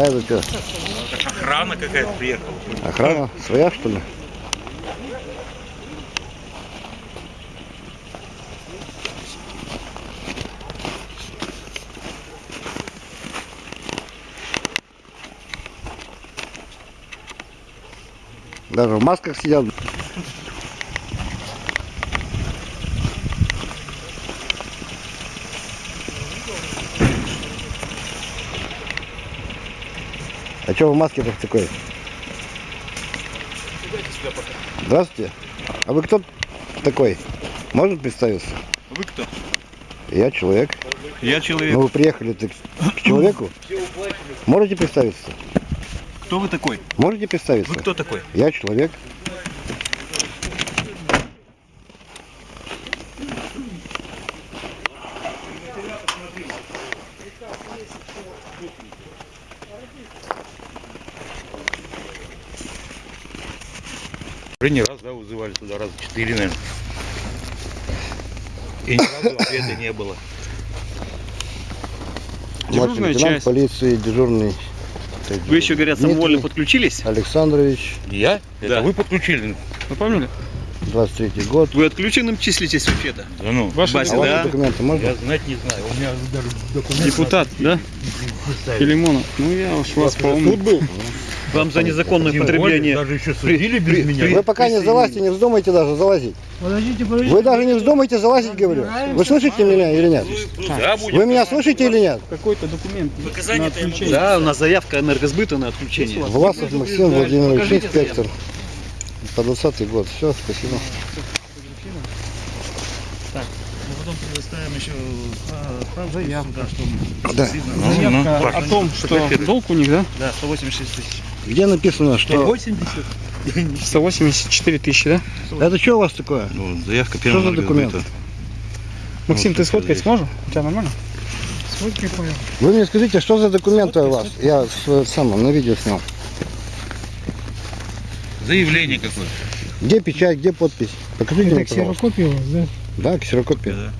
А это что? Охрана какая-то приехала. Охрана своя, что ли? Даже в масках сидят. А что в маске-то такой? Здравствуйте. А вы кто такой? Можно представиться? Вы кто? Я человек. Я человек. Ну вы приехали -то к, к человеку? Можете представиться? Кто вы такой? Можете представиться? Вы кто такой? Я человек. Уже не раз, да, вызывали туда, раза четыре, наверное. И ни разу ответа не было. Дежурная часть. полиции, дежурный. Вы еще, говорят, Дмитрий самовольно подключились? Александрович, Я? Да. Это вы подключили? Вы помнили? 23 год. Вы отключенным числитесь вообще-то? Да ну, Ваши А Бася, ваши да? документы можно? я знать не знаю. У меня даже документы Депутат, да? Филимонов. Ну, я уж вас помню. Вам за незаконное Тем употребление... Даже еще судили без меня. Вы пока не залазьте, не вздумайте даже залазить. Подождите, подождите. Вы даже не вздумайте залазить, говорю. Вы слышите меня или нет? Да. Вы меня слышите или нет? Какой-то документ на отключение. Да. Да, у нас заявка энергосбыта на отключение. Власов Максим Владимирович, инспектор. По 20 год. Все, спасибо. Мы потом предоставим еще справку Заявку. сюда, что Да. Ну, Заявка ну, о том, что долг у них, да? да, 186 тысяч. Где написано, что... 80? 184 тысячи, да? Это что у вас такое? Ну, заявка Что первого за документ? Максим, Ну, ты что сфоткать здесь? сможешь? У тебя нормально? Вы мне скажите, что за документы у вас? Я с- сам на видео снял. Заявление какое-то. Где печать, где подпись? Покажите мне, Это пожалуйста. ксерокопия у вас, да? Да, ксерокопия. Да.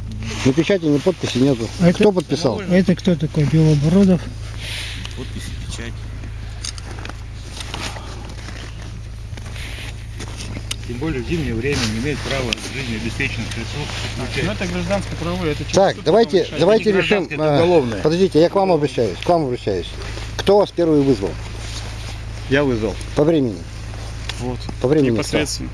Ни печати, ни подписи нету. А это- Кто подписал? Это кто такой? Белобородов? Подписи, печать. Тем более в зимнее время не имеет права жизнеобеспеченных ресурсов Ну, включать. это гражданское правовое. Это Так, давайте, давайте решим. а, уголовное. Подождите, я к вам обращаюсь. К вам обращаюсь. Кто вас первый вызвал? Я вызвал. По времени. Вот. По времени. кто? Непосредственно.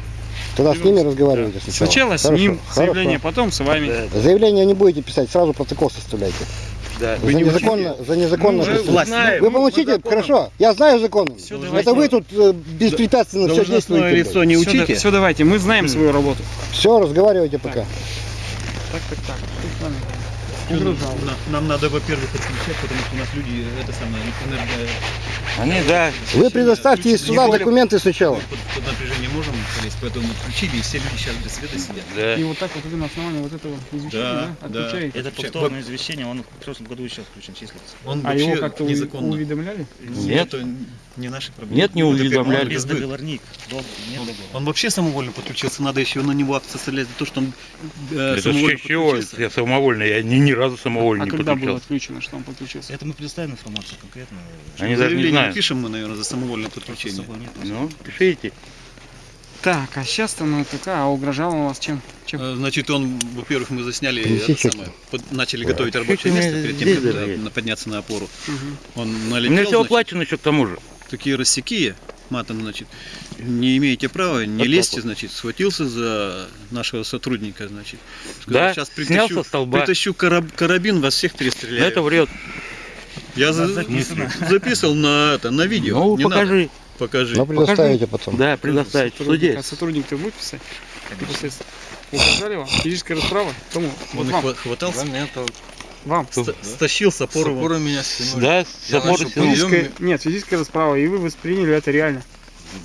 Тогда с ними разговаривайте сначала. Сначала с ним хорошо. заявление, потом с вами. Заявление не будете писать, сразу протокол составляйте. Да. за, незаконно, за незаконно. Мы уже присутствие. знаем. Вы получите, хорошо, я знаю законом. Всё, Это давайте. вы тут э, беспрепятственно все действуете. лицо не Все, учите. все, давайте, мы знаем свою работу. Все, разговаривайте пока. Так, так, так. Что нам, на- нам надо, во-первых, отключать, потому что у нас люди, это самое, энерго... Они, да. Вы предоставьте сюда документы сначала. Под, под напряжение можем полезть, поэтому отключили, и все люди сейчас без света сидят. Да. И вот так вот вы на основании вот этого извещения, Да, да, да. отключаете. Это повторное извещение, он в прошлом году еще включен числится. Он А его как-то уведомляли? Нет. Это не наши проблемы. Нет, не уведомляли. Без сбыт. договорник. Он вообще самовольно подключился, надо еще на него акт составлять за то, что он э, Это самовольно чего? Я самовольно, я ни, ни разу самовольно А не когда было подключался. отключено, что он подключился? Это мы предоставим информацию конкретно. Они даже не Заявление знают. пишем мы, наверное, за самовольное подключение. нет. Ну, пишите. Так, а сейчас-то ну такая, а угрожал он вас чем? чем? Э, Значит, он, во-первых, мы засняли, это самое, под- начали Да. готовить рабочее место перед тем, как подняться на опору. Мгм. Он У меня налетел, все оплачено еще к тому же. Такие рассеки, матом, значит, не имеете права, не Вот лезьте, так вот. значит, схватился за нашего сотрудника, значит. Да, сейчас снял притащу, со столба. притащу караб- карабин, вас всех Но перестреляю. это врет. Я за- записано. записывал на это, на видео. Ну, Не покажи. надо. Покажи. Но предоставите потом. Да, предоставить в Сотрудник- суде. А сотрудник-то будет писать? Непосредственно. Угрожали вам? Физическая расправа? Кому? Вот Он хва- хватался, Вам. ста- стащил с опоры. Опоры меня стянули. Да, с подъем. Физическая, нет, физическая расправа, и вы восприняли это реально.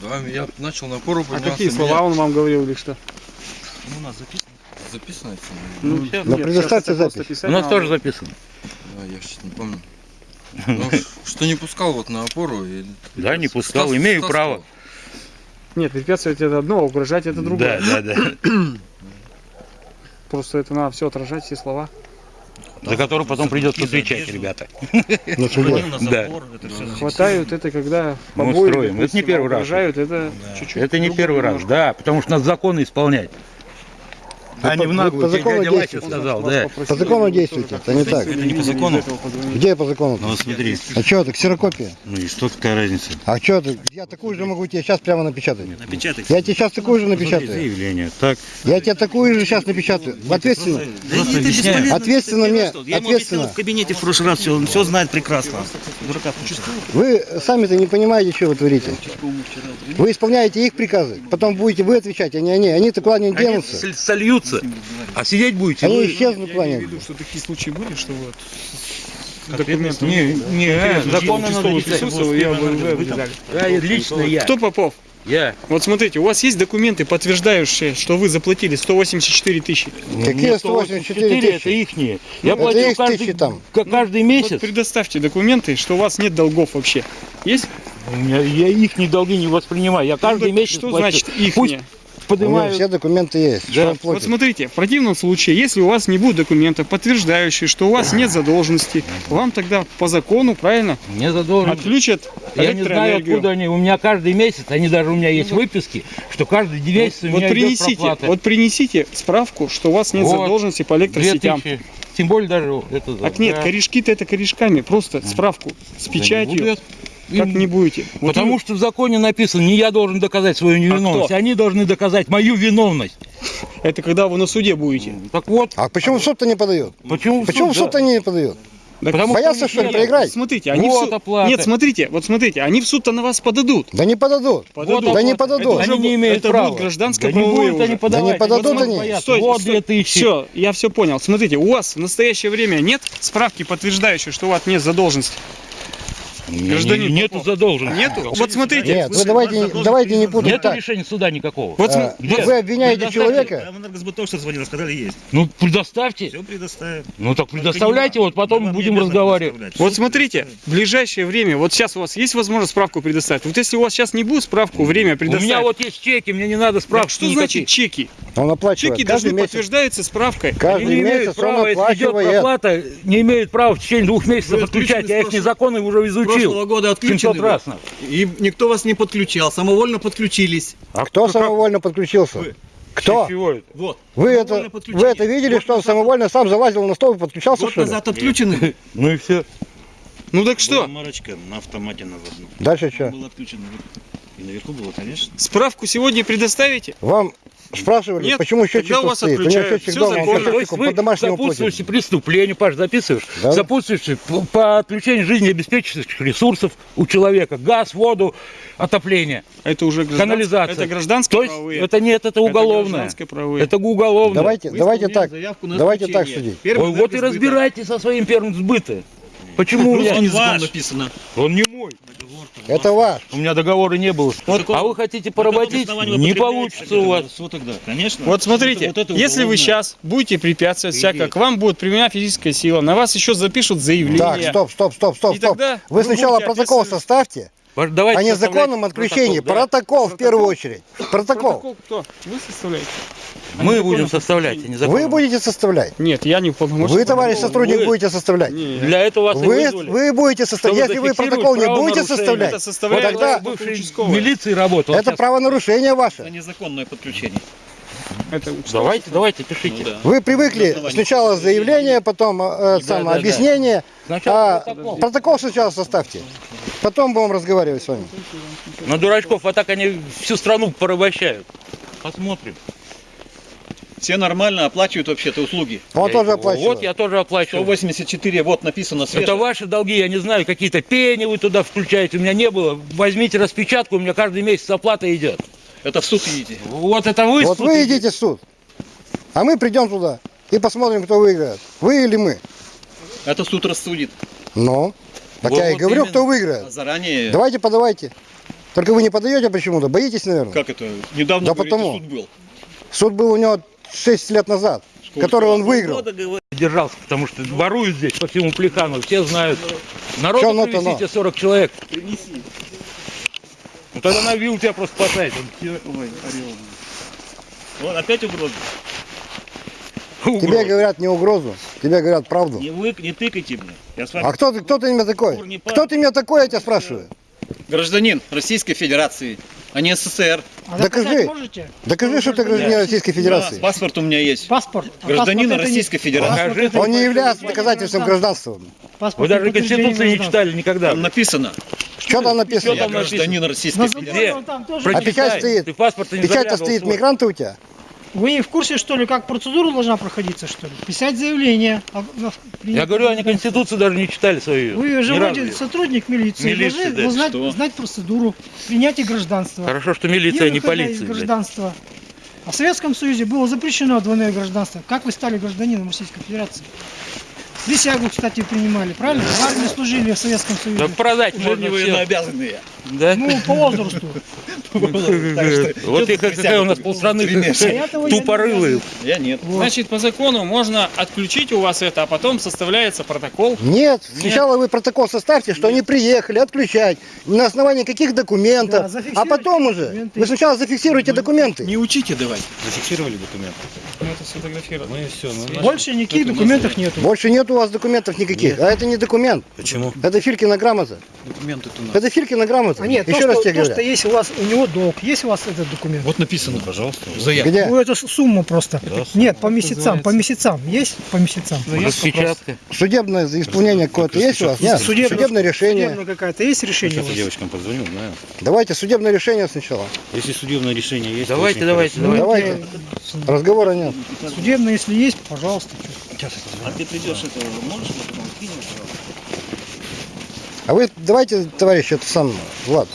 Да, я начал на опору А какие слова он вам говорил или что? Ну, у нас записано. меня Записано это? Ну. Но нет, предоставьте сейчас это просто запись. писать У нас тоже записано. Да, я сейчас не помню. Ну, что не пускал вот на опору. И... Да, не пускал, Стас- имею право. Нет, препятствовать это одно, а угрожать это другое. Да, да, да. Просто это надо все отражать, все слова. За который потом придется отвечать, ребята. Да. все Хватают это, когда Мы побои, устроим. Это не первый раз. это чуть-чуть Это не первый раз, да, потому что надо законы исполнять. А не в по- наглую, по закону действуйте. сказал, да. По закону действуйте, это не так. Это не по закону? Где по закону? Ну вот смотри, А что это, ксерокопия? ну и что такая разница? А что это? Я такую же могу тебе сейчас прямо напечатать. Напечатай. Я тебе сейчас такую же напечатаю. Заявление. Так. Я тебе такую же сейчас напечатаю. Ответственно. Ответственно мне, ответственно. в кабинете в прошлый раз, все, он все знает прекрасно. Вы сами-то не понимаете, что вы творите. Вы исполняете их приказы, потом будете вы отвечать, а не они. Они-то куда не Они денутся. соль- сольются, а сидеть будете Они вы. исчезнут куда Я имею в виду, что такие случаи были, что вот с документами. Не, не, законы надо присутствовали, я. Да, лично я. Кто Попов? Я. Вот смотрите, у вас есть документы, подтверждающие, что вы заплатили 184 тысячи? Какие 184 это тысячи? ихние. Я Это платил их каждый, там. каждый Вот месяц. предоставьте документы, что у вас нет долгов вообще. Есть? У меня- я их долги не воспринимаю. Я каждый Ну, месяц Что плачу. значит их Пусть не? У него поднимают. все документы есть. Он Вот смотрите, в противном случае, если у вас не будет документов, подтверждающих, что у вас нет задолженности, вам тогда по закону, правильно, Мне задолжен. отключат Я не знаю, откуда они. У меня каждый месяц, они даже у меня есть выписки, что каждый месяц у Вот меня идет принесите, проплата. вот принесите справку, что у вас нет Вот, задолженности по электросетям. 2000. Тем более даже это... Так нет, да. корешки-то это корешками, просто справку с Да не печатью, будет. Как не будете. Вот Потому что в законе написано, не я должен доказать свою невиновность, кто? они должны доказать мою виновность. это когда вы на суде будете. Так вот, А почему в суд-то не подают? почему в Почему в суд, суд они не подают? Так Потому Боятся, что что ли, проиграть? Смотрите, они Вот в суд... оплата. Нет, смотрите, вот смотрите, они в суд-то на вас подадут. Да не подадут. Подадут. Да не подадут. Они уже не имеют это права. будут гражданско да не они уже. подавать. Да не подадут Вот они. боятся. Стойте, вот стой. 2000. Все, я все понял. Смотрите, у вас в настоящее время нет справки, подтверждающей, что у вас нет задолженности? Не- Гражданин не- Нету Попов. задолженности. Нету? Вот смотрите, Нет, вы давайте, давайте не путать Нету так. решения суда никакого. вот А, Где? Вы обвиняете человека, Там энергосбыт тоже звонил, сказали есть. Ну, предоставьте. Все предоставим. Ну, так предоставляйте, вот потом будем разговаривать. Вот смотрите, в ближайшее время, вот сейчас у вас есть возможность справку предоставить. Вот если у вас сейчас не будет справку, время У предоставить. меня вот есть чеки, мне не надо Так справки что значит чеки? он оплачивает Чеки каждый должны месяц. подтверждаться справкой. Они Каждый не имеют месяц он права, если идет проплата, не имеют права в течение двух месяцев отключать. Я их незаконно уже изучил. Прошлого года отключены 700 вы. раз. И никто вас не подключал, самовольно подключились. А кто самовольно подключился? Вы. Кто? Чего это? Вот. Вы это, вы это видели, Год что он самовольно сам залазил на стол и подключался, Год что ли? назад отключены. Ну и все. Ну так Была что, марочка на автомате на. Дальше что? Был отключен. И наверху было, конечно. справку сегодня предоставите? Вам спрашивали, Нет, почему счетчик тут вас стоит? У него отключают. счетчик Всё дома, он. То есть вы по домашнему сопутствующий платит. преступлению, Паш, записываешь? Да. Сопутствующий по, по отключению жизнеобеспечивающих ресурсов у человека. Газ, воду, отопление, Это уже граждан- канализация. Это гражданские То есть правовые. это нет, это уголовное. гражданские правовые. Это уголовное. Давайте, Вы давайте так, давайте так судить. Первый Ой, вот и разбирайтесь со своим первым сбыта. Почему у меня... Ваш. написано. Он не мой. Это ваш. У меня договора не было. а вы хотите поработить? Не получится у вас. Что тогда? Конечно. Вот смотрите, Вот это если вы сейчас будете препятствовать всяко, к вам будет применена физическая сила, на вас еще запишут заявление. Так, стоп, стоп, стоп, стоп, И стоп. тогда Вы вы ссначала будете протокол составьте Давайте о незаконном составлять отключении. протокол, да. Протокол в первую очередь. Протокол. Протокол кто? Вы составляете? Мы будем составлять, а. Вы будете составлять. Нет, я не уполномочен. Вы, товарищ Вы- сотрудник, будете составлять. Не, Для этого вас Вы, вы будете составлять. Если вы протокол не будете составлять, это составляет вот тогда бывший участковый. милиции работал. это Сейчас- правонарушение Это ваше. незаконное подключение. Это. Давайте, давайте, пишите. Ну да. Вы привыкли сначала заявление, потом э, самое, да, да. объяснение. Сначала А протокол. протокол сначала составьте. Потом будем разговаривать с вами. На дурачков, а так они всю страну порабощают. Посмотрим. Все нормально оплачивают вообще-то услуги. Он Я- тоже оплачивает. Вот я тоже оплачиваю. 184, вот написано свежее. Это ваши долги, я не знаю, какие-то пени вы туда включаете, у меня не было. Возьмите распечатку, у меня каждый месяц оплата идет. Это в суд идите. Вот это вы Вот суд вы идите. в суд, а мы придем туда и посмотрим, кто выиграет. Вы или мы. Это суд рассудит. Ну, так Вот- я и вот говорю, именно. кто А выиграет. заранее... Давайте подавайте. Только вы не подаете почему-то, боитесь, наверное. Как это? Недавно, Да говорите, потому. суд был. Суд был у него 6 лет назад, Сколько? который он выиграл. Держался, потому что воруют здесь по всему Плехану, все знают. Народу Чё ну-то, привезите 40 человек. Ну тогда на вилл тебя просто спасает. Вот опять угроза. Тебе говорят не угрозу, тебе говорят правду. Не вы, не тыкайте мне. Я с вами А кто ты, кто ты меня такой? Кто ты меня такой, я тебя спрашиваю? Гражданин Российской Федерации, а не СССР. А Докажи. можете? Докажи, что ты гражданин Российской Федерации. Да, паспорт у меня есть. Паспорт. А Гражданина паспорт это не- Российской Федерации. паспорт Он не является доказательством гражданства. гражданства. Вы Паспорт даже Конституции не читали никогда. Там написано, Что там написано? Что там я гражданин Российской Федерации. тоже А печать стоит. Ты паспорт Печать-то заглядывал стоит мигранты у тебя? Вы не в курсе, что ли, как процедура должна проходиться, что ли? Писать заявление. а- на- Я говорю, они Конституцию даже не читали свою. Вы живете разу. сотрудник милиции, Милиции, должны да, знать, что? знать процедуру принятия гражданства. Хорошо, что милиция, не выхода полиция. гражданства. А в Советском Союзе было запрещено двойное гражданство. Как вы стали гражданином Российской Федерации? Присягу, кстати, принимали, правильно? В армии служили в Советском Да Союзе. продать Уже можно не все. военнообязанные. Да? Ну, по возрасту. Вот и какая у нас полстраны не тупорылые. Я нет. Значит, по закону можно отключить у вас это, а потом составляется протокол. Нет, сначала вы протокол составьте, что они приехали, отключать. На основании каких Да, документов. а потом уже. Вы сначала зафиксируйте документы. Не учите давайте. Зафиксировали документы. Ну, это сфотографировать. Ну. Ну, Больше никаких документов нету. Больше нет у вас документов никаких. А это не документ. Почему? Это Филькина грамота. Документы-то у нас. Это Филькина грамота. А нет, то, Еще раз что, тебе то, что есть у вас, у него долг, есть у вас этот документ? Вот написано. Пожалуйста. Заявка. Где? Ну, это сумма просто. Да, Нет, по месяцам, по месяцам. Есть по месяцам? Распечатка. Судебное исполнение какое-то есть у вас? Нет. Судебное- Судебное решение. Судебная какая-то есть решение у Сейчас вас? девочкам позвоню, знаю. Давайте судебное решение сначала. Если судебное решение есть, то Давайте, давайте, давайте. Давайте. Разговора нет. Судебное, если есть, пожалуйста. А ты придешь это, можешь потом кинешь? А вы давайте, товарищ, это сам, Влад,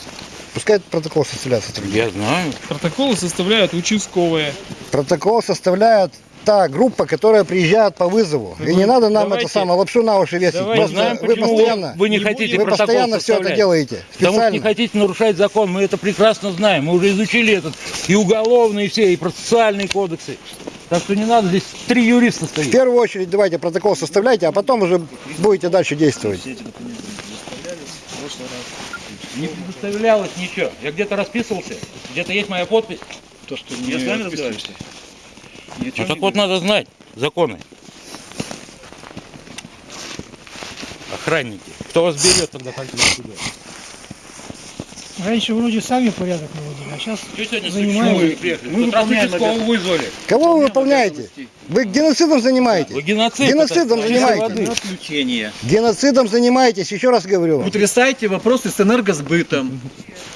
пускай протокол составляется. Я знаю. Протоколы составляют участковые. Протокол составляет та группа, которая приезжает по вызову. И не надо нам Давайте. это самое лапшу на уши весить. Давайте. Просто Знаем, вы постоянно, вы не хотите вы постоянно все это делаете. Потому что не Специально. хотите нарушать закон, мы это прекрасно знаем. Мы уже изучили этот и уголовные все, и процессуальные кодексы. Так что не надо, здесь три юриста В стоит. первую очередь давайте протокол составляйте, а потом уже будете дальше действовать. Не предоставлялось ничего. Я где-то расписывался, где-то есть моя подпись. То, что Я с вами разговариваю. Ну так вот надо знать законы. Охранники. Кто вас берет тогда так сюда? Раньше вроде сами порядок наводили, а сейчас Занимаемся. Мы выполняем участкового вызвали. Кого вы выполняете? Вы геноцидом Вы занимаетесь? геноцид. Геноцидом занимаетесь. Отключение. Геноцидом занимаетесь, еще раз говорю. вам. Утрясайте вопросы с энергосбытом.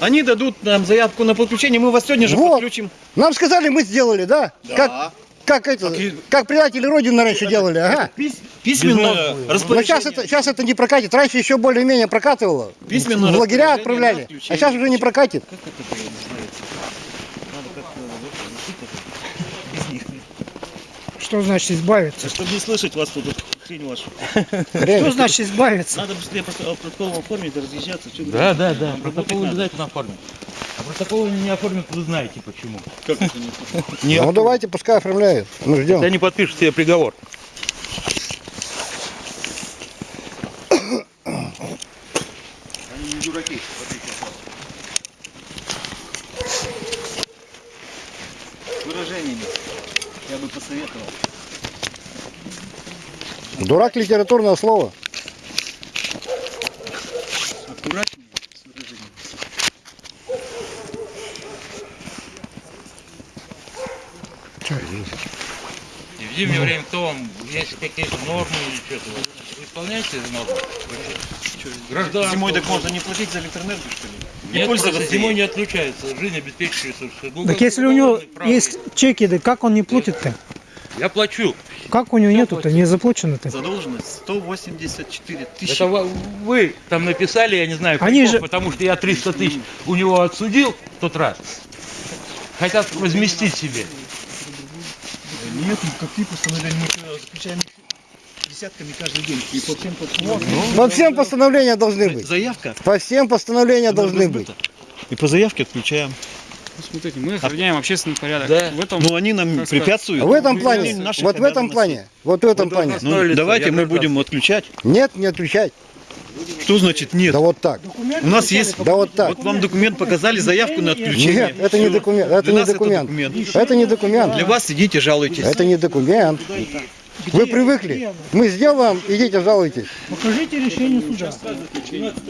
Они дадут нам заявку на подключение, мы вас сегодня же Вот. подключим. Нам сказали, мы сделали, да? Как, как это, и- как предатели Родины раньше делали, ага. Пис- письменное Но распоряжение. сейчас это, сейчас это не прокатит. Раньше еще более-менее прокатывало. Письменное В лагеря распоряжение отправляли. А сейчас уже не прокатит. Что значит избавиться? Чтобы не слышать вас тут, хрень вашу. Что значит избавиться? Надо быстрее протокол оформить, да разъезжаться. Да, да, да. Протокол обязательно оформят. А протокол не оформят, вы знаете почему. Как это не Ну давайте, пускай оформляют. Мы ждем. Они подпишут себе приговор. Выражениями. Я бы посоветовал. Дурак литературное слово. Аккуратнее с выражениями. И в зимнее время кто вам, есть какие-то нормы или что-то, вы исполняете эти нормы? Гражданство. Зимой так можно не платить за электроэнергию, что ли? Не Нет, просто зимой не отключается, жизнь обеспечивается. Так если у него есть чеки, да как он не платит-то? Я плачу. Как у него нету-то, не заплачено-то? Задолженность 184 тысячи. Это вы, вы там написали, я не знаю, Они каков, же- потому что я 300 тысяч у него отсудил в тот раз. Хотят возместить себе. Нет, ну какие постановления мы заключаем десятками каждый день. И по всем постановлениям. По всем постановления должны быть. Заявка. По всем постановления должны быть. И по заявке отключаем. Ну, смотрите, мы охраняем общественный порядок. Да. В этом Но они нам препятствуют. А в этом выполнению плане, вот в этом плане, вот в этом Вы плане. Ну, давайте мы будем отключать. Нет, не отключать. Что значит нет? Да вот так. У нас есть... Да вот так. Вот вам документ показали, заявку на отключение. Нет, это не документ. Это Для не нас это документ. документ. Это не документ. Для вас сидите, жалуйтесь. Это не документ. Вы Где? привыкли. Где? Мы сделаем, идите жалуйтесь. Покажите решение суда. 12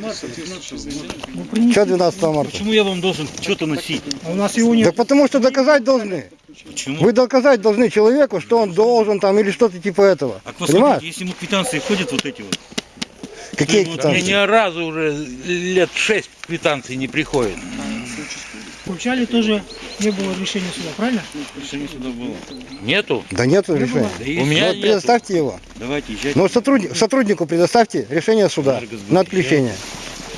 марта, 12 Ну, принесите. Что 12 марта? Почему я вам должен что-то носить? А у нас его Да нет. потому что доказать должны. Почему? Вы доказать должны человеку, что он должен там или что-то типа этого. А Понимаешь? если ему квитанции ходят вот эти вот, Какие Ну, вот Мне квитанции? ни разу уже лет шесть квитанций не приходит. В Курчале тоже не было решения суда, правильно? решение суда было. Нету? Да нету Не решения. было. Да У меня Ну, вот нету. предоставьте его. Давайте, езжайте. Но сотрудник, сотруднику предоставьте решение суда на отключение.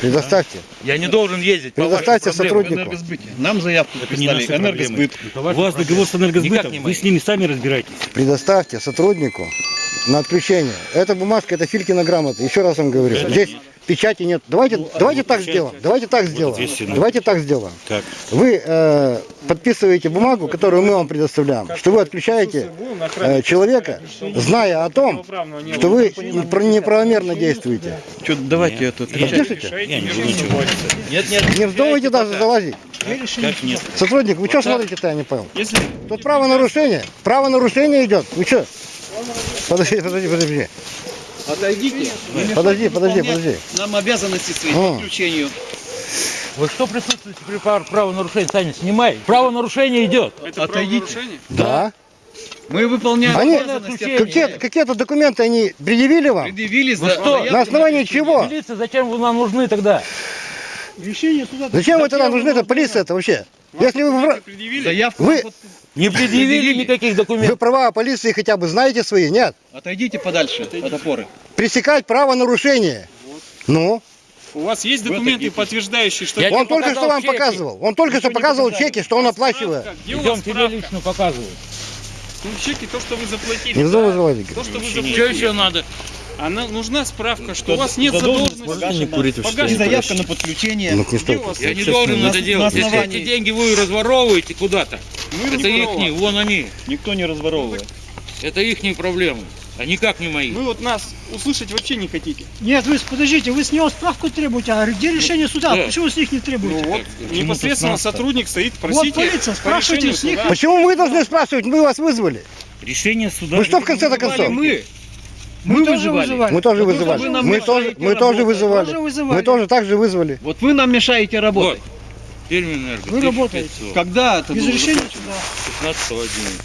Предоставьте. Я не должен ездить Предоставьте сотруднику. Нам заявку написали. Энергосбыт. У вас договор с энергосбытом, не вы с ними сами разбирайтесь. Предоставьте сотруднику на отключение. Эта бумажка, это Филькина грамота. Еще раз вам говорю. Здесь печати нет. Давайте, давайте так сделаем. Давайте так сделаем. ответственно. Давайте так сделаем. Как? Вы э, подписываете бумагу, которую мы вам предоставляем, что вы отключаете э, человека, зная о том, что вы неправомерно действуете. Что, давайте это. Подпишите? Нет, нет. Не вздумайте даже залазить. Как нет? Сотрудник, вы что смотрите-то, я не понял. Если Тут правонарушение. Правонарушение идет. Вы что? Подожди, подожди, подожди. Отойдите. Подожди, подожди, подожди. Нам обязанности свои по отключению. Вы что присутствуете при прав- правонарушении? Саня, снимай. Правонарушение идет. это Отойдите. правонарушение, Да. Мы выполняем Они, какие, какие-то документы они предъявили вам? Предъявили Вы за что? На основании чего? Милиция, зачем вы нам нужны тогда? Решение суда. Зачем вы тогда нужны, это полиция это вообще? Если вы, предъявили. Заявку. Вы- Не предъявили никаких вы документов. права полиции хотя бы знаете свои? Нет. Отойдите подальше от опоры. Пресекать правонарушение. Ну, У вас есть документы, подтверждающие, что... Я он только что вам чеки. показывал. Он только что Ничего не показывал чеки, что он оплачивает. Идем тебе лично показываю. Ну, чеки, то, что вы заплатили. Не вздумай да? заводить. То, что вы Что заплатили. еще надо? Она нужна справка, что у вас нет задолженности. И заявка на подключение. Ну, вас? Я не должен на- это на делать. Если эти деньги вы разворовываете куда-то, Мы это их, вон они. Никто не разворовывает. Это их проблемы, а никак не мои. Вы вот нас услышать вообще не хотите. Нет, вы подождите, вы с него справку требуете, а где решение суда? Да. Почему с них не Ну требуете? вот, непосредственно сотрудник стоит, Вот просите полиция, по спрашивайте с них. суда. Почему вы должны спрашивать? Мы вас вызвали. Решение суда. Вы что в конце-то концов? Мы. Мы, тоже вызывали. Мы тоже Вы вызывали. тоже Мы тоже, мы тоже вызывали. Тоже вызывали. Мы тоже так же вызвали. Вот вы нам мешаете Вот, работать. Перминэнерго, Вы работаете. 1500, Когда это Без было решения суда. 15 11.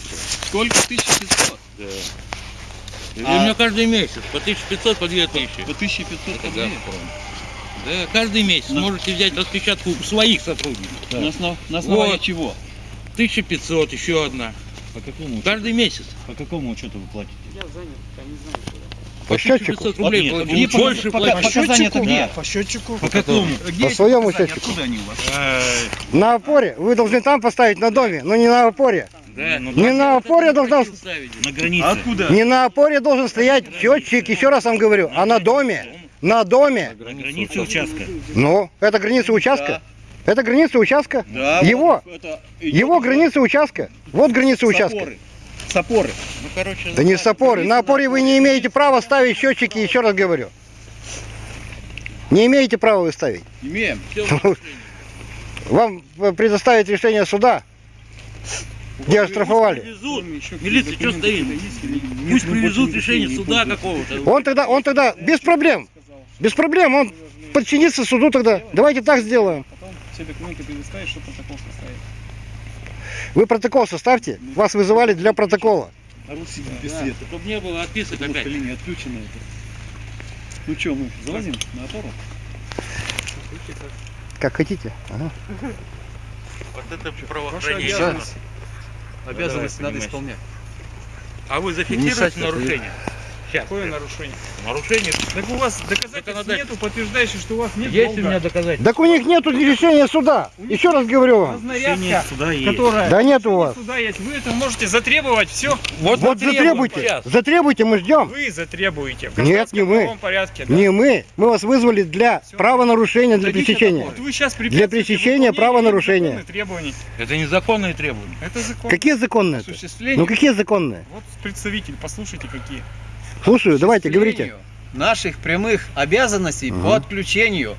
Сколько? 1500? Да. И А- у меня каждый месяц по 1500, по 2000. По 1500 Это рублей? «Газпром». Да, каждый месяц можете взять распечатку своих сотрудников. На, основ- на основании Вот. чего? 1500, еще одна. По какому, Каждый месяц. по какому учету вы платите? Я занят, я не знаю куда. По счетчику. 1500 рублей. Нет, где больше. По счетчику? По счетчику. По какому? Где По своему счетчику. Откуда они у вас? На опоре. Вы должны там поставить на доме, но не на опоре. Да. Ну, Не на опоре должна... ставить. На границе. А откуда? Не на опоре должен стоять счетчик, еще раз вам говорю, а на доме. На доме. На границе участка. Ну, это граница участка. Это граница участка. Да, Его. это Его граница участка. Вот граница участка. Сапоры. Сапоры. Ну, короче, Да не с опоры. На опоре вы не имеете права ставить счетчики, еще раз говорю. Не имеете права вы ставить. Имеем. Вам э, предоставить решение суда, где оштрафовали. Милиция что стоит? Пусть привезут решение суда какого-то. Он тогда, он тогда без проблем. Без проблем, он подчинится суду тогда. Давайте так сделаем. Потом все документы предоставишь, что протокол составить. Вы протокол составьте. Вас вызывали для протокола. Руси без света. Чтобы не было отписок Вот опять. линия отключена это. Ну что, мы залазим на опору? Как хотите. Ага. Вот это правоохранение. обязанность. Обязанности давай, надо исполнять. А вы зафиксируете нарушение? Сейчас. Какое нарушение? Нарушение. Так у вас доказательств Законодательство. нету, подтверждающих, что у вас нет Есть у долга. меня доказательства. Так у них нету решения суда. Еще раз говорю вам. Разнарядка, суда есть. которая... Да нет у вас. Суда есть. Вы это можете затребовать, все. Вот затребуйте. сейчас. Затребуйте, мы ждем. Вы затребуете. В Нет, не мы. порядке. да. Не мы. Мы вас вызвали для правонарушения, для Дадите пресечения. Вот вы сейчас Для пресечения правонарушения. требований. Это незаконные требования. Это закон. Какие законные? Ну какие законные? Вот представитель, послушайте какие. Слушаю, давайте, говорите. Наших прямых обязанностей Ага. по отключению.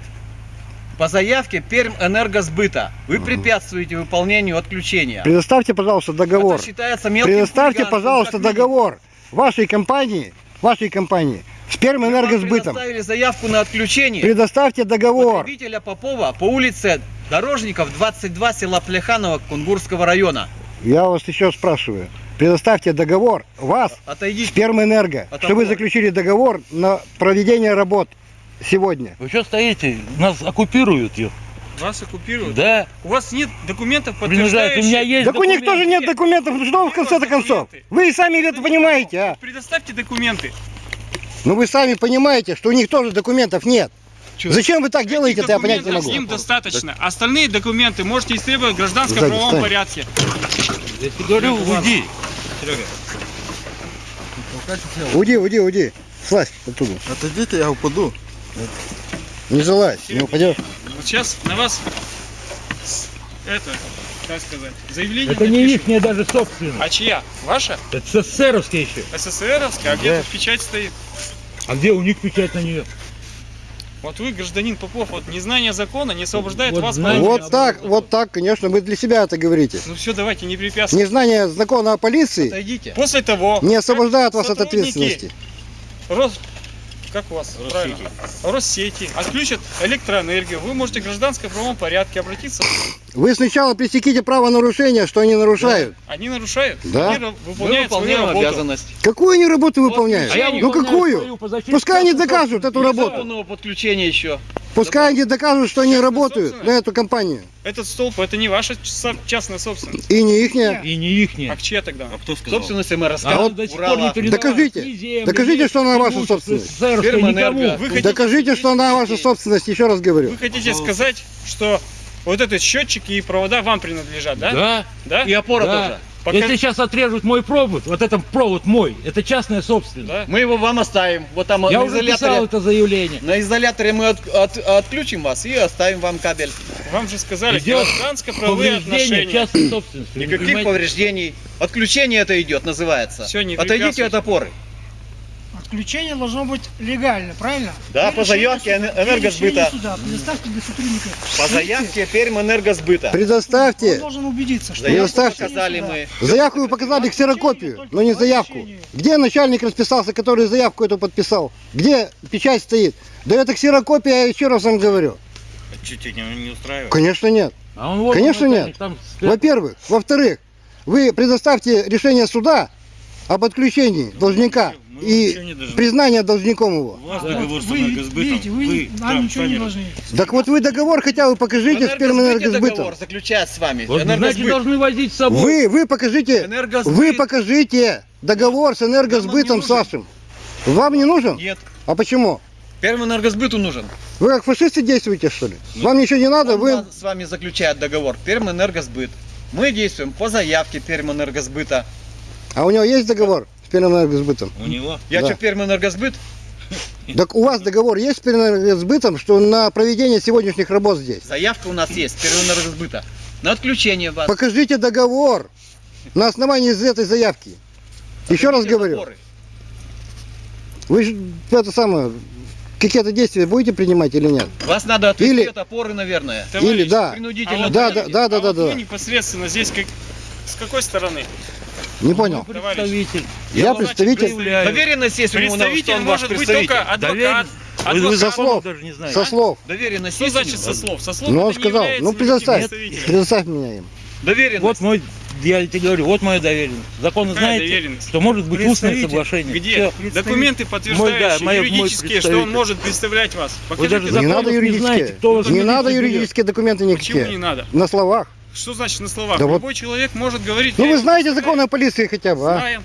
По заявке Перм Энергосбыта вы препятствуете выполнению отключения. Предоставьте, пожалуйста, договор. Это считается мелким Предоставьте, пожалуйста, договор. вашей компании, вашей компании с Пермэнергосбытом. Предоставили заявку на отключение Предоставьте договор. потребителя Попова по улице Дорожников, 22, села Плеханово, Кунгурского района. Я вас еще спрашиваю. Предоставьте договор вас с Отойдите. Пермэнерго, От что вы заключили договор на проведение работ сегодня. Вы что стоите? Нас оккупируют, ё. Вас оккупируют. Да, У вас нет документов, подтверждающих... У меня есть Так у них документы. тоже нет документов. Ну что вы в конце-то концов? Вы и сами это понимаете, а? Предоставьте документы. Ну вы сами понимаете, что у них тоже документов нет. Зачем вы так делаете-то, я понять не могу. Им достаточно. Остальные документы можете истребовать в гражданском правовом порядке. Я тебе говорю, уйди. Уйди, уйди, уйди. Слазь оттуда. Отойдите, я упаду. Не залазь, не упадешь. Вот сейчас на вас это, как сказать, заявление Это не их даже собственность. А чья? Ваша? Это СССРовская еще. СССРовская? А где тут печать стоит? А где у них печать на нее? Вот вы, гражданин Попов, вот незнание закона не освобождает Вот вас от- Вот так, вот так, конечно, вы для себя это говорите. Ну все, давайте, не препятствуйте. Незнание закона о полиции Отойдите. После того, не освобождает вас от ответственности. Рос... Как у вас? Правильно. Россети отключат электроэнергию. Вы можете в гражданском правовом порядке обратиться. Вы сначала пресеките правонарушения, что они нарушают. Они нарушают. Да. Они ра- Мы выполняют свою работу. обязанность. Какую они работу выполняют? А Ну какую? Пускай они докажут эту работу. Подключения еще. Пускай они докажут, что они работают на эту компанию. Этот столб это не ваша частная собственность. И не ихняя. И не ихняя. А чья тогда? Кто сказал? Собственность МРСК. А вот до сих пор не передавалось Докажите. земли, Докажите, что она ваша собственность. Фирмэнерго. никому. Хотите, Докажите, что она ваша собственность, еще раз говорю. вы хотите сказать, что вот этот счетчики и провода вам принадлежат, да? Да. Да? И опора Да. тоже. Пока- Если сейчас отрежут мой провод, вот этот провод мой, это частная собственность. Да? Мы его вам оставим. Вот там Я уже писал изоляторе. это заявление. На изоляторе мы от- от- отключим вас и оставим вам кабель. Вам же сказали, гражданско-правовые отношения. частной собственности. Никаких повреждений. Отключение это идет, называется. Всё, не Отойдите от опоры. Отключение должно быть легально, правильно? Да, И по заявке энергосбыта. суда. Предоставьте для сотрудника. По заявке Пермэнергосбыта. Он Предоставьте. должен убедиться, что... Заявку Предоставьте. показали мы. Заявку вы показали ксерокопию, но не заявку. Где начальник расписался, который заявку эту подписал? Где печать стоит? Да это ксерокопия, я еще раз вам говорю. Чуть не, не устраивает. Конечно нет. А он вот Конечно, он, нет. Во-первых. Во-вторых, вы предоставьте решение суда об отключении должника ничего не и признание должником его. У вас Да. договор с Вы энергосбытом. видите, вы, нам там ничего не должны. Так вот вы договор хотя бы покажите с Энергосбыте Пермэнергосбытом. договор заключает с вами. Вот, Энергосбыт. должны возить с собой. Вы, вы покажите, Энергосбыт. вы покажите договор с энергосбытом с вашим. Вам не нужен? Нет. А почему? Пермэнергосбыту нужен. Вы как фашисты действуете, что ли? Вам ничего не надо, Он вы... с вами заключает договор. Пермэнергосбыт. Мы действуем по заявке Пермэнергосбыта. А у него есть договор с Пермэнергосбытом? У него. Я Да. что, Пермэнергосбыт? Так у вас договор есть с Пермэнергосбытом, что на проведение сегодняшних работ здесь? Заявка у нас есть, Пермэнергосбыта. На отключение вас. Покажите договор на основании из этой заявки. Еще раз говорю, вы же это самое, какие-то действия будете принимать или нет? Вас надо отвести Или- от опоры, наверное. Или да. Принудительно. вот Да, да, да, да, а да, вот да. Вы непосредственно здесь как... С какой стороны? Не понял. Представитель. Я представитель заявляю. Доверенность есть у него, Представитель он может быть только адвокат. Вы, вы адвокат. законов даже не знаете. со слов. Доверенность Что значит со слов? Со слов Ну он не сказал, ну предоставь, предоставь меня им. Доверенность. Вот мой, я тебе говорю, вот моя доверенность. Законы Какая знаете, доверенность? что может быть устное соглашение. Где? Всё. Документы, подтверждающие, Мой, да, мой- мой юридические, что он может представлять вас. Вы Покажите даже Не надо не юридические. знаете, кто Не надо юридические документы Почему не никакие. надо? На словах. Что значит на словах? Да вот- Любой человек может говорить. Ну вы знаете законы о полиции хотя бы, а? Знаем.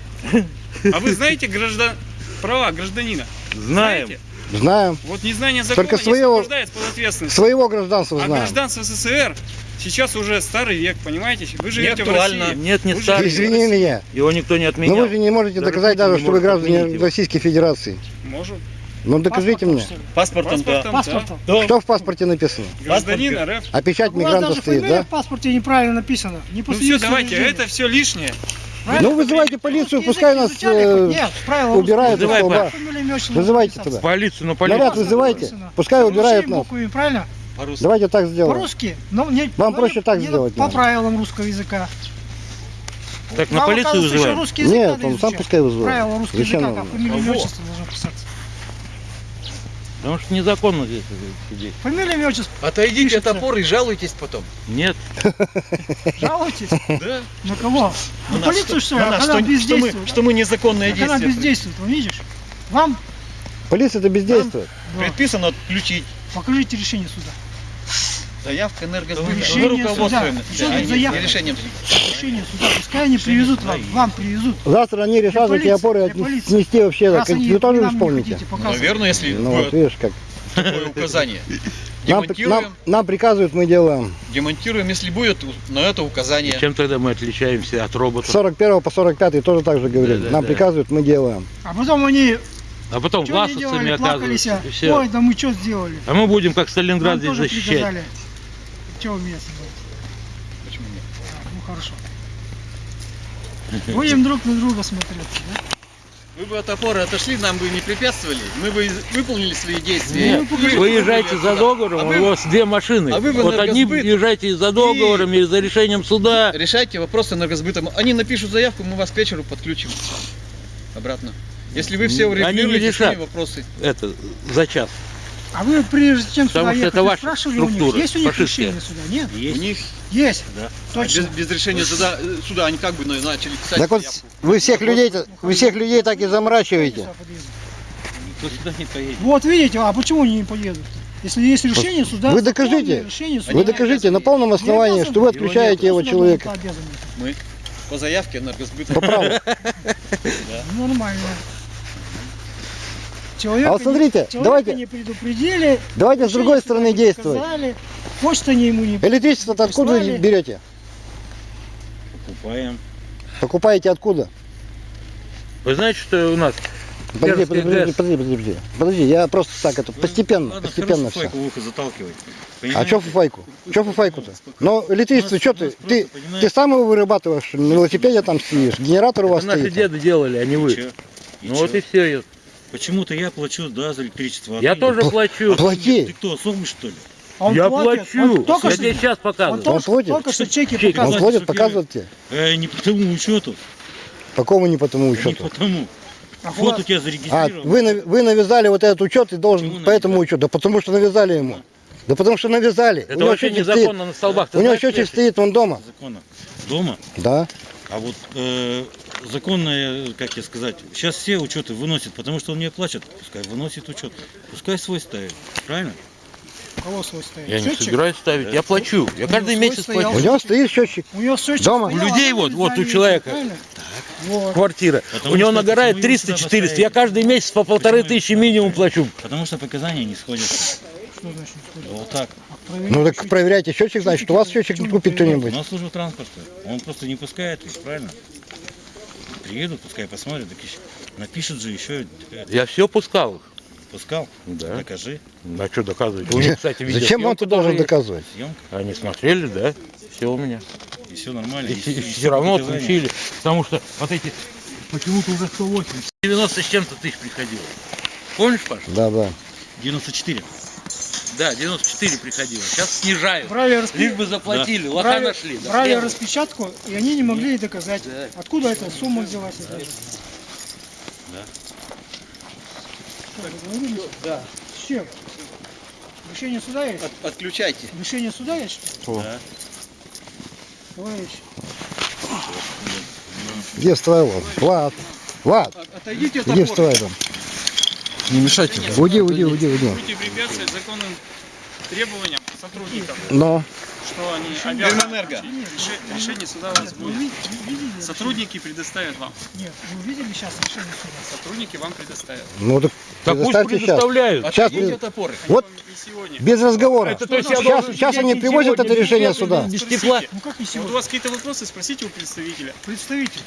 А вы знаете граждан... права гражданина? Знаем. Знаете? Знаем. Вот незнание закона Только не своего- освобождает под ответственность. Своего гражданства А знаем. гражданство СССР сейчас уже старый век, понимаете? Вы живете в актуально. России. Нет, не Вы старый. в Извини меня. Его никто не Но отменял. вы же не можете Даже доказать даже, не что вы граждане. Российской Федерации. Можем. Ну докажите мне. Паспортом, да. Паспортом. Да. Что в паспорте написано? Гражданин РФ. А печать У вас мигранта даже стоит, да? в паспорте неправильно написана. Не Ну все, давайте, это все лишнее. Правильно? Ну вызывайте полицию, Русский пускай нас э? Нет, убирают из Вызывай, столба. Вызывайте написано. туда. Полицию, ну Наряд полицию. вызывайте, написано. пускай убирают Русскими нас. буквами, правильно? Давайте так сделаем. По-русски. Но не, Вам но проще не- так не сделать По правилам русского языка. Так на полицию вызываем. русский язык Нет, он сам пускай вызывает. Правила русского языка, как фамилия, отчество должно писаться. Потому что незаконно здесь сидеть. Фамилия, имя, отчество. Отойдите от Пишется. опоры и жалуйтесь потом. Нет. Жалуетесь? Да. На кого? На полицию, что ли? на А нас, когда что, что мы, бездействует? что мы незаконные Так она бездействует, вы видишь? Вам Полиция-то бездействует. да, Предписано отключить. покажите решение суда. Заявка энергосбыта. Вы руководствуем. суда. Что тут не- заявка? не решением. Решение суда. Пускай они привезут вам, вам привезут. Завтра они решат эти опоры снести вообще. Раз они вы тоже исполните. Наверное, если Ну вот видишь как. такое указание. Нам, Демонтируем, нам, нам приказывают, мы делаем. демонтируем, если будет на это указание. Чем тогда мы отличаемся от роботов? 41 по 45 тоже так же говорили. Да, да, нам да. приказывают, мы делаем. А потом они А потом что они делали, оказываются. а? И все. Ой, да мы что сделали? А мы будем как Сталинград Нам здесь защищать. приказали. Вы меня собрали? Почему нет? А, ну хорошо. Будем друг на друга смотреться, да? Вы бы от опоры отошли, нам бы не препятствовали, мы бы выполнили свои действия. Нет, Ну, вы езжайте за договором, А у вы- вас две машины. а вы вот одни энергосбыт езжайте за договором или за решением суда. Решайте вопросы энергосбытом. Они напишут заявку, мы вас к вечеру подключим обратно. Если вы все Они не урегулируете решат. вопросы. Это за час. А вы прежде чем Потому сюда ехать, это спрашивали у них, структура, есть у них фашистская. решение суда? Нет? У них Есть. Да. Точно. без, без решения суда, э, суда они как бы на- начали писать Так вот, заявку. вы всех людей, вы всех людей так и заморачиваете. Никто сюда не поедет. Вот видите, а почему они не поедут? Если есть решение суда, Вы докажите. решение суда. Вы докажите на полном основании, обязаны. что вы Его отключаете его Суда человека. Мы по заявке энергосбыта. По праву. Ну, Нормально. Человека А вот смотрите, не, давайте- не предупредили. Давайте с другой стороны не действовать. показали, Почту они ему не... Электричество-то откуда берете? Покупаем. Покупаете откуда? Вы знаете, что у нас? Подожди, подожди, подожди, подожди, подожди. Подожди, я просто так это постепенно, Ладно, постепенно все. файку в ухо заталкивай. А что фуфайку? Что фуфайку-то? Но электричество, что ты? Ты, ты сам его вырабатываешь, на велосипеде там стоишь, генератор у вас Это наши стоит. деды делали, а не вы. И Ну вот чё? и все. Почему-то я плачу, да, за электричество. а Я ты- тоже плачу. Ты Плати, кто, сомыш, что ли? А он Я платит, плачу. Он только Я что, тебе сейчас он показываю. только, Он платит? только что чеки Чеки. он платит, показывает тебе. Э, не по тому учету. По кому не по тому Не учету? по тому. А Фото вот у тебя А, зарегистрировано. вы, нав- вы навязали вот этот учет и должен Почему по этому навязали? учету. Да потому что навязали ему. Да потому что навязали. Это у него вообще счетчик стоит. незаконно на столбах. Ты У него счетчик стоит, он дома. Законно. Дома. Да. А вот э, законное, как тебе сказать, сейчас все учеты выносят, потому что он не оплачет. Пускай выносит учет. Пускай свой ставит. Правильно? у кого свой стоит? Я не Счетчик? собираюсь ставить. Я плачу. Я каждый месяц стоял. У плачу. него стоит счетчик. У него счетчик Дома. стоял, У людей вот, вот у человека. Вот. Квартира. Потому У него нагорает почему его сюда 300-400. поставили? Я каждый месяц по полторы Почему тысячи минимум плачу. Потому что показания не сходятся. Что значит не? Вот так. А Ну так проверяйте счетчик, значит, у вас счетчик купит У кто-нибудь. нас служба транспорта. Он просто не пускает их, правильно? Приедут, пускай посмотрят, так еще- напишут же еще. Я все пускал. Пускал? Да. Докажи. А что доказывать? У них, кстати, видео. Зачем он тут должен доказывать? Съемка, Они смотрели, да? Все у меня. и все нормально. И, и и все равно показания. отключили. Потому что вот эти почему-то уже 108. 90 с чем-то тысяч приходило. Помнишь, Паш? Да, да. 94. Да, 94 приходило. Сейчас снижают. Брали, распи- Лишь бы заплатили, лоха брали- нашли. да брали распечатку, и они не могли доказать, Да. откуда эта сумма взялась. эта. Да. Что? Да. С чем? Решение суда есть? От- отключайте. Решение суда есть, что? Да. Товарищ, Где вставай, Влад? Влад, Влад, От- Отойдите от иди опоры. Не мешайте. Уйди, уйди, уйди, уйди. Будете препятствовать законным требованиям сотрудников, Но, что они обязаны. Реше- решение суда у вас будет. ви- вы видели? Сотрудники предоставят вам. Нет, вы видели сейчас решение суда? Сотрудники вам предоставят. ну так Так пусть предоставляют. Сейчас Отойдите от опоры. Вот сегодня. без разговора. Это то есть Сейчас, должен сейчас они привозят сегодня, это решение суда. Без тепла. Ну как не Вот у сегодня? вас какие-то вопросы, спросите у представителя. Представитель.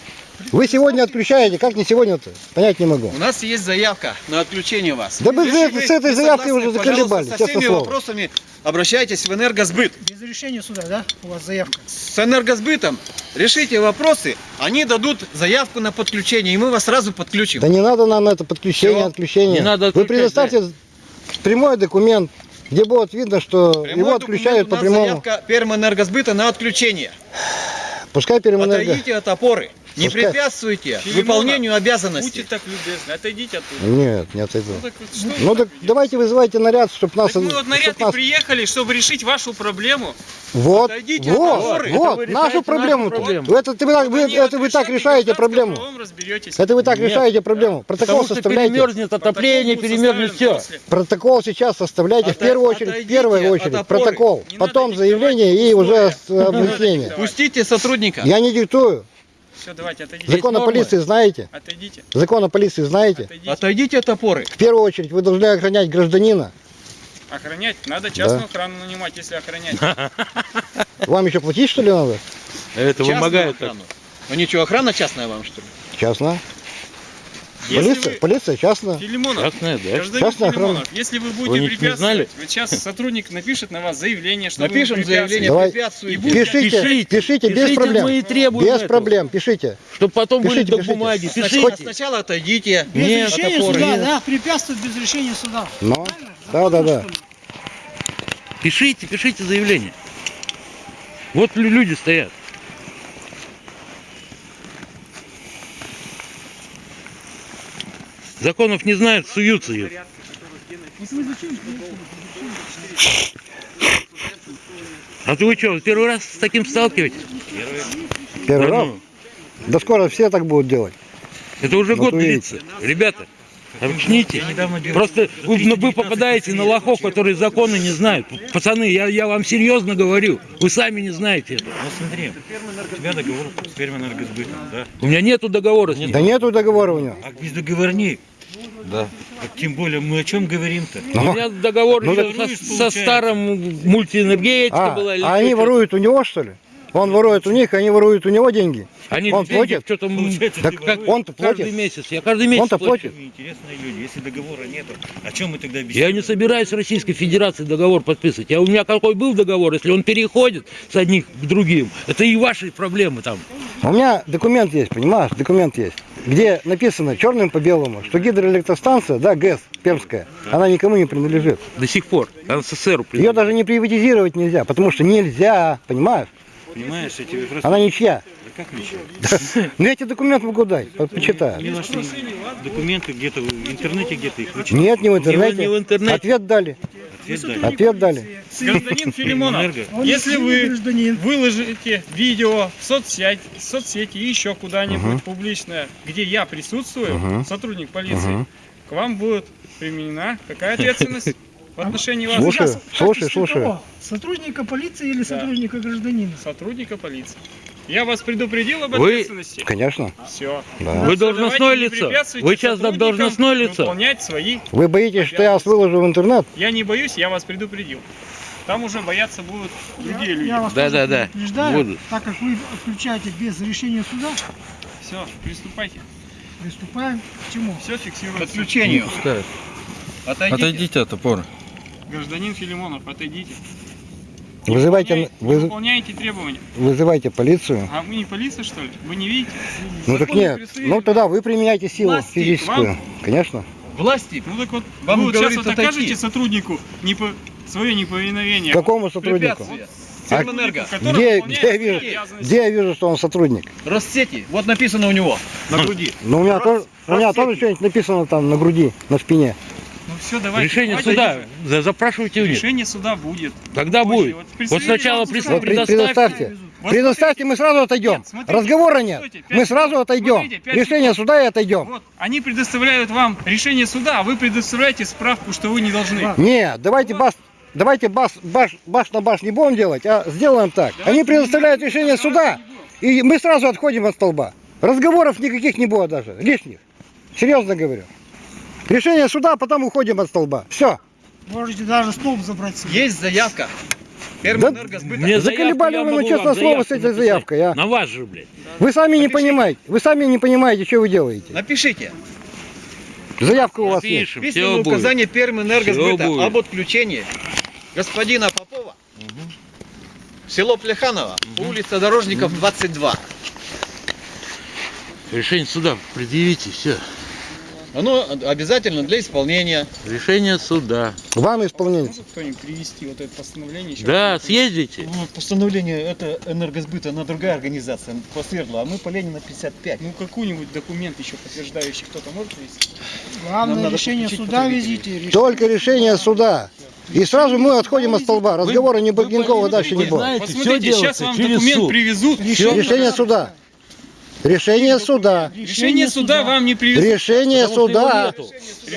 Вы сегодня отключаете, как не сегодня-то? Понять не могу. У нас есть заявка на отключение вас. Да вы с- этой заявкой уже заколебали, Со всеми слово. вопросами обращайтесь в энергосбыт. Без решения суда, да? У вас заявка. С энергосбытом решите вопросы, они дадут заявку на подключение, и мы вас сразу подключим. Да не надо нам это подключение, Всё. отключение. Не надо Вы предоставьте прямой документ, где будет видно, что Прямой его отключают по прямому. заявка Пермэнергосбыта на отключение. Пускай Пермэнерго... Отойдите от опоры. Не Пускай- препятствуйте выполнению Будьте обязанностей. так любезны, отойдите оттуда. Нет, не отойду. Ну так Ну вы так давайте вызывайте наряд, чтобы нас... Так мы вот наряд и нас- приехали, чтобы решить вашу проблему. Вот, Отойдите от вот, опоры. вот, вы нашу проблему. нашу проблему. Это, ты, вы, Вот они это вы так решаете проблему. Это вы так Нет. решаете проблему. Протокол Потому что составляйте. перемерзнет отопление, перемерзнет все. Протокол сейчас составляйте в первую очередь, в первую от очередь, протокол, потом заявление и уже объяснение. Пустите сотрудника. Я не диктую. Все, давайте, отойдите. Закон о полиции знаете? Отойдите. Закон о полиции знаете? Отойдите. Отойдите от опоры. В первую очередь вы должны охранять гражданина. Охранять. Надо частную охрану нанимать, если охранять. Вам еще платить что ли надо? Это Частную вымогает. охрану. Ну ничего, охрана частная вам, что ли? Частно. Если Полиция, вы- полиция частная. Филимонов, Частная, да? гражданин Частная охрана. Если вы будете Вы препятствовать, знали? вот сейчас сотрудник напишет на вас заявление, что Напишем вы заявление, Давай. препятствуете. Пишите, пишите, без Пишите, проблем. мы и требуем Без этого. проблем, пишите. Чтобы потом были Пишите, до пишите. бумаги. Сначала, Пишите. сначала отойдите. Без Нет, решения суда, Нет. да, препятствует без решения суда. Но, Правильно? да, да, да. Пишите, пишите заявление. Вот лю- люди стоят. Законов не знают, суются их. А то вы что, первый раз с таким сталкиваетесь? Первый Да раз. ну, Да скоро все так будут делать. Это уже Вот год увидите. длится. Ребята, объясните. Просто вы, ну, вы попадаете на лохов, которые законы не знают. Пацаны, я, я вам серьезно говорю. Вы сами не знаете это. Ну смотри, у тебя договор с Пермэнергосбытом, да? У меня нету договора с ним. Да нету договора у него. А без договорник. Да. Тем более, мы о чем говорим-то? У меня договор Ну, так- со, со старым мультиэнергетика А, была. а они воруют у него, что ли? Он ворует у них, они воруют у него деньги. Они он деньги платит? что-то м, Получается, Так ты как. Он-то каждый платит. месяц. Я каждый месяц Он-то платит. Интересные люди. Если договора нету, о чем мы тогда Я беседуем? не собираюсь с Российской Федерацией договор подписывать. Я, у меня какой был договор, если он переходит с одних к другим, это и ваши проблемы там. У меня документ есть, понимаешь, документ есть, где написано черным по белому, что гидроэлектростанция, да, ГЭС, Пермская, она никому не принадлежит. До сих пор. СССР. Ее даже не приватизировать нельзя, потому что нельзя, понимаешь? Понимаешь, я тебе просто... Она ничья. Да как ничего? Ну я тебе документ могу дать, по- почитай. Мне ваши документы где-то в интернете где-то их вычитать. Нет, не в интернете. не в интернете. Ответ дали. Ответ дали. Ответ дали. Гражданин Филимонов, если вы выложите видео в соцсети, соцсети и еще куда-нибудь публичное, где я присутствую, сотрудник полиции, к вам будет применена какая ответственность в отношении вас? В слушаю, качестве слушаю. кого? Сотрудника полиции или Да. сотрудника гражданина? Сотрудника полиции. Я вас предупредил об Вы- ответственности. Конечно. Все. Да. Вы должностное лицо. Вы сейчас должностное лицо. Выполнять свои. Вы боитесь, что я вас выложу в интернет? Я не боюсь, я вас предупредил. Там уже бояться будут другие люди. Я вас Да, да, да. предупреждаю, Буду. так как вы отключаете без решения суда, Все, приступайте. приступаем к чему? Все К фиксируется. отключению. Отойдите. Отойдите от опоры. Гражданин Филимонов, отойдите. Вызывайте, вы- Выполняйте требования. вызывайте полицию. А вы не полиция, что ли? Вы не видите? Ну так нет. представили. Ну тогда вы применяете силу Власти, физическую. вам- Конечно. Власти. Ну так вот, Вам вы вот сейчас вот окажете сотруднику не по... свое неповиновение. Какому сотруднику? Препятствия. А Где, где, я вижу, где я вижу, что он сотрудник? Россети. Вот написано у него на груди. Ну у меня, тоже, у меня тоже что-нибудь написано там на груди, на спине. Ну все, давайте. Решение давайте суда. За- Запрашивайте у них. Решение суда будет. Когда Позже. будет? Вот Вот сначала вам пред- скажет. Вот при- предоставьте. предоставьте. Вот Предоставьте, мы сразу отойдем. Нет, смотрите, Разговора нет. стойте, Мы сразу отойдем. Смотрите, Решение секунд. суда и отойдем. Вот, они предоставляют вам решение суда, а вы предоставляете справку, что вы не должны. Нет, давайте бас, давайте бас, баш, баш на баш не будем делать, а сделаем так. Давайте Они предоставляют будем, решение давайте суда, и мы сразу отходим от столба. Разговоров никаких не будет даже, лишних. Серьезно говорю. Решение суда, а потом уходим от столба. Все. Можете даже столб забрать себе. Есть заявка. Термоэнергосбыта. Мне Заколебали вы, ну, вам слово, с этой заявкой, а. На вас же, блядь. Вы сами не Напишите. понимаете. Вы сами не понимаете, что вы делаете. Напишите. Заявка у вас есть. Напишем, Письменное все будет. указание Пермэнергосбыта об отключении господина Попова село Плеханово, улица Дорожников, 22. Решение суда предъявите, все. Оно обязательно для исполнения. Решение суда. Вам исполнение. Может кто-нибудь привести вот это постановление? еще Да, съездите. Ну, Постановление это энергосбыта, она другая организация, по Свердлу, а мы по Ленина 55. Ну какой-нибудь документ еще подтверждающий кто-то может привести? Главное Нам решение суда везите. решение Только решение суда. И сразу мы отходим от столба. Разговора не вы Никакого поймите, дальше не будет. знаете, Посмотрите, сейчас делается вам через документ суд. привезут. Решение суда. Решение суда. Решение суда вам не привезут. Решение суда.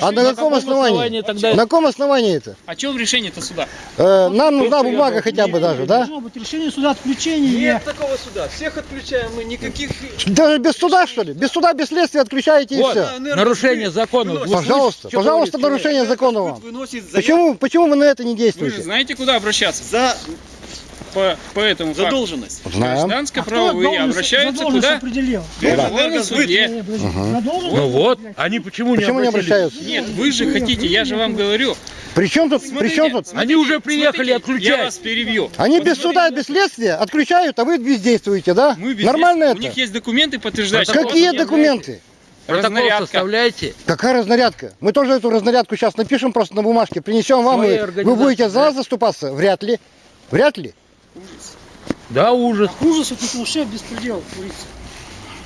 А на каком основании? тогда На каком основании это? О чем решение-то суда? Э, Нам нужна бумага хотя бы даже, да? Должно быть решение суда отключения. Нет такого суда. Всех отключаем мы, никаких... Даже без суда, что ли? Без суда, без следствия отключаете и Вот, все. нарушение закона. Вы Пожалуйста, пожалуйста, нарушение закона вам. Почему, почему вы на это не Вы действуете? знаете, куда обращаться? за По, по этому факту. задолженность. Знаем. Гражданско-правовые должность- обращаются куда? определил? В Верховном суде. Не, подожди, Ага. задолженность Ну вот, они почему не Почему не обратились? обращаются? Нет, вы же хотите, я же вам говорю. При чем тут, при чем тут? Они уже приехали Смотрите, отключать. Я вас перебью. Они без Посмотрите, суда, без следствия отключают, а вы бездействуете, да? Мы без Нормально действия. У них это? есть документы, подтверждающие. Какие документы? Протокол Разнарядка. составляете? Какая разнарядка? Мы тоже эту разнарядку сейчас напишем просто на бумажке, принесем вам, и вы будете за да. нас заступаться? Вряд ли. Вряд ли. Да, ужас. Ужас, это вообще беспредел творится.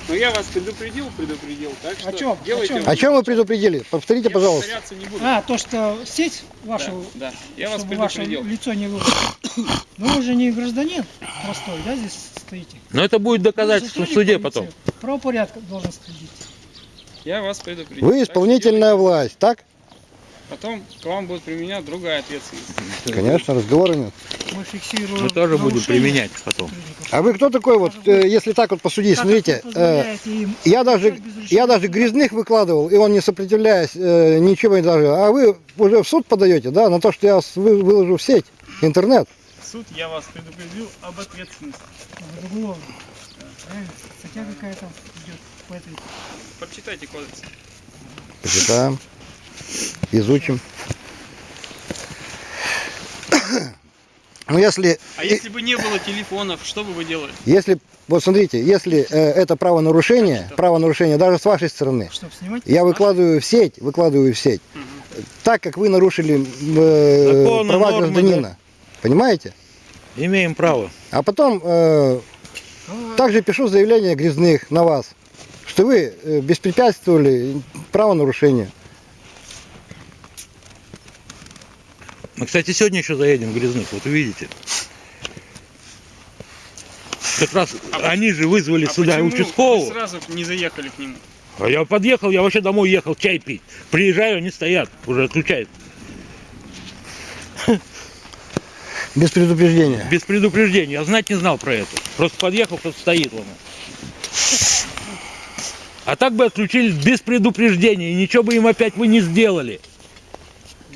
Но я вас предупредил, предупредил. Так что О чем? делайте. О чем? О чем вы предупредили? Повторите, Я пожалуйста. не буду. А, то, что сеть Да, ваша, да, я вас чтобы ваше лицо не было. Но вы же не гражданин простой, да, здесь стоите? Но это будет доказательство в суде полиции. потом. Правопорядка должен следить. Я вас предупредил. Вы Так исполнительная власть, так? Потом к вам будет применена другая ответственность. Конечно, разговора нет. Мы фиксируем Мы тоже будем применять потом. А вы кто такой, вот, э, если так вот посудить, Как смотрите, э, я даже, я даже грязных выкладывал, и он не сопротивляясь, э, ничего не даже. А вы уже в суд подаете, да, на то, что я выложу в сеть, интернет. Суд я вас предупредил об ответственности. Статья какая-то идет по этой. Прочитайте кодекс. Почитаем, изучим. Ну, если, А если бы не было телефонов, что бы вы делали? если, вот смотрите, если э, это правонарушение, правонарушение даже с вашей стороны, Чтобы снимать? я выкладываю в сеть, выкладываю в сеть, так как вы нарушили э, права нормы, гражданина. Понимаете? Имеем право. А потом э, также пишу заявление грязных на вас, что вы э, беспрепятствовали правонарушению. Мы, кстати, сегодня еще заедем в Грязных, вот увидите. Как раз они же вызвали А сюда вы участкового. сразу не заехали к нему? А я подъехал, я вообще домой ехал чай пить. Приезжаю, они стоят, уже отключают. Без предупреждения. Без предупреждения. Я знать не знал про это. Просто подъехал, кто стоит вон. А так бы отключили без предупреждения, и ничего бы им опять вы не сделали.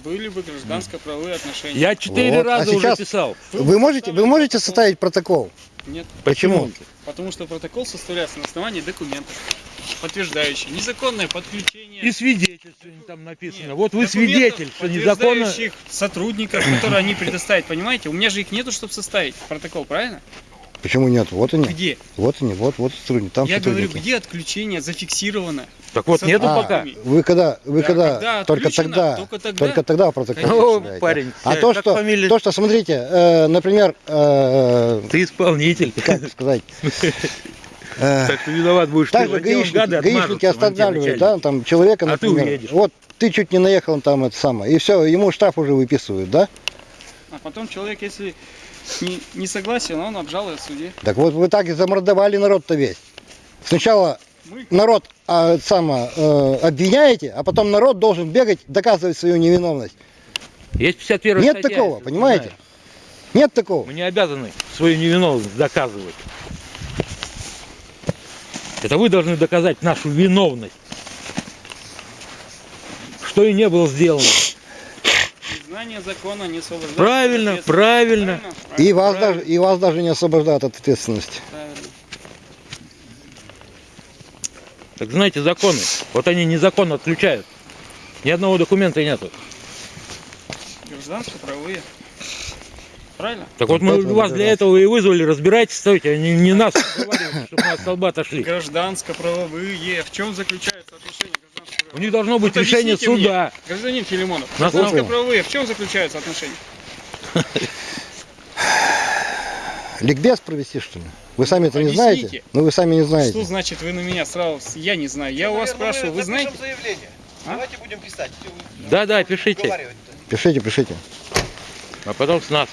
Были бы гражданско-правовые отношения. Я четыре Вот. А раза сейчас- уже писал. Вы можете, вы можете составить протокол? Нет, Почему? потому что протокол составляется на основании документов, подтверждающих незаконное подключение. И свидетельство там написано. Нет, вот вы свидетель, что незаконно... подтверждающих сотрудников, которые они предоставят, понимаете? У меня же их нету, чтобы составить протокол, правильно? Почему нет? Вот они. Где? Вот они, вот, вот сотрудники. Там Я говорю, сотрудники. где отключение зафиксировано? Так вот, нету А, пока. Вы когда, вы Да, когда, когда только тогда, только тогда. только тогда протокол парень, А э, то, что, фамилия? то, что, смотрите, э, например, э, Ты исполнитель. как сказать, Так что виноват будешь ты. также вот гаишники, останавливают, да, там человека, А ты например, уедешь. вот ты чуть не наехал там это самое, и все, ему штраф уже выписывают, да? А потом человек, если не, не согласен, он обжалует в суде. Так вот вы так и замордовали народ-то весь. Сначала Мы народ а, это самое, э, обвиняете, а потом народ должен бегать, доказывать свою невиновность. Есть 51 Нет статья, такого, понимаете? знаете. Нет такого. Мы не обязаны свою невиновность доказывать. Это вы должны доказать нашу виновность. Что и не было сделано. Незнание закона не освобождает. от Правильно, правильно. И вас, Правильно. даже, и вас даже не освобождают от ответственности. Правильно. Так знаете, законы. Вот они незаконно отключают. Ни одного документа нету. Гражданско-правовые. Правильно? Так вот мы вас для этого и вызвали, разбирайтесь, стойте, не, не нас чтобы мы от столба отошли. Гражданско-правовые. В чем заключается У них должно быть Вот решение объясните мне, суда. Гражданин Филимонов, гражданско-правовые, в чем заключаются отношения? Ликбез провести, что ли? Вы сами это не знаете? Ну, вы сами не Что знаете. значит вы на меня сразу? Я не знаю. Я у вас спрашиваю, вы знаете? заявление. А? Давайте будем писать. Да, да, пишите. Пишите, пишите. А потом с нас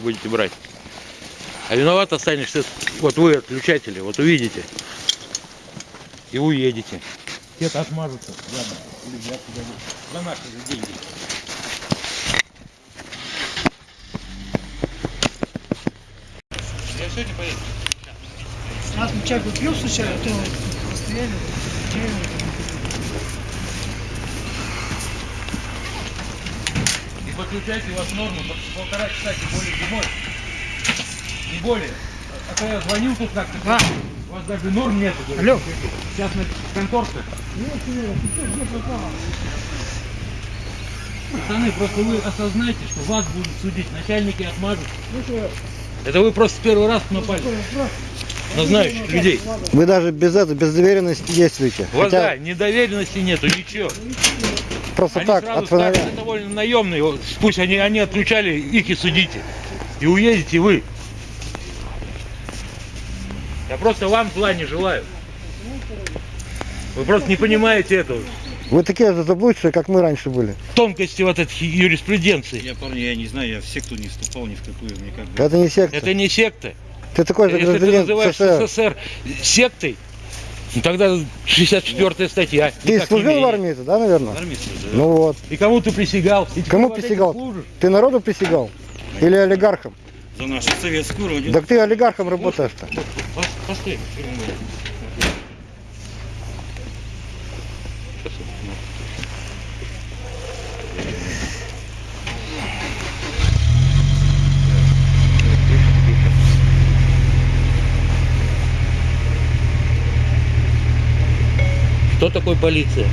будете брать. А виноват останешься, вот вы отключатели, вот увидите. И уедете. Где-то отмажутся. Ладно, ребят, за наши же деньги. Я сегодня поеду. Мы чай попьем случайно, то постояли, чай. И подключайте вас норму по- полтора часа, тем более зимой. Не более. А то я звонил тут как-то. У вас даже норм нету. Алло. Сейчас на конторке. Пацаны, просто вы осознайте, что вас будут судить, начальники отмажут. Это вы просто первый раз напали на знающих людей. Вы даже без этого, без доверенности действуете. У вас, да, Хотя недоверенности нету, ничего. просто Они так, сразу от фонаря. это довольно наемные, пусть они, они отключали, их и судите. И уедете вы. Я просто вам зла не желаю. Вы просто не понимаете этого. Вы такие же заблудшие, как мы раньше были. Тонкости вот этой юриспруденции. Я, парни, я не знаю, я в секту не вступал ни в какую, мне как бы... Это не секта. Это не секта. Ты такой же Если ты называешь СССР. СССР сектой, ну тогда 64 статья. Ты служил в армии-то, да, наверное? Армии служил. Ну вот. И кому ты присягал? И Кому присягал? Ты народу присягал? Или олигархам? За нашу советскую родину. Так ты олигархом работаешь-то. Постой. Что такое полиция?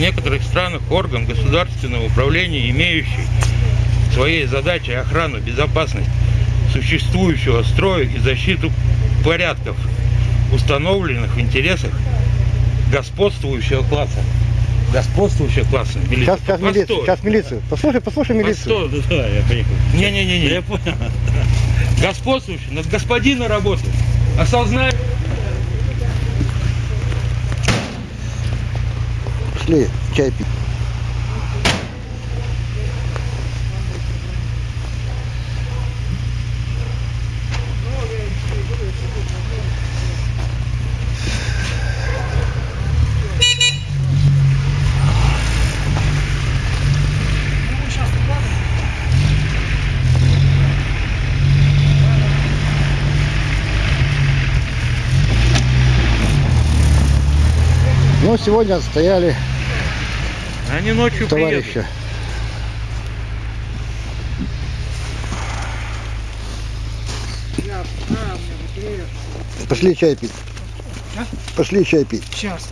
Некоторых странах орган государственного управления, имеющий своей задачей охрану, безопасность существующего строя и защиту порядков, установленных в интересах господствующего класса. Господствующего класса. Милиция. Сейчас, сейчас Постой. милицию, сейчас милицию. Послушай, послушай милицию. Постой, да, да, я поехал. Не-не-не. Я понял. Господствующий, над господина работает. Осознай. Пошли чай пить. Ну, сегодня отстояли Они ночью приедут. товарища. Пошли чай пить. Пошли чай пить. Сейчас.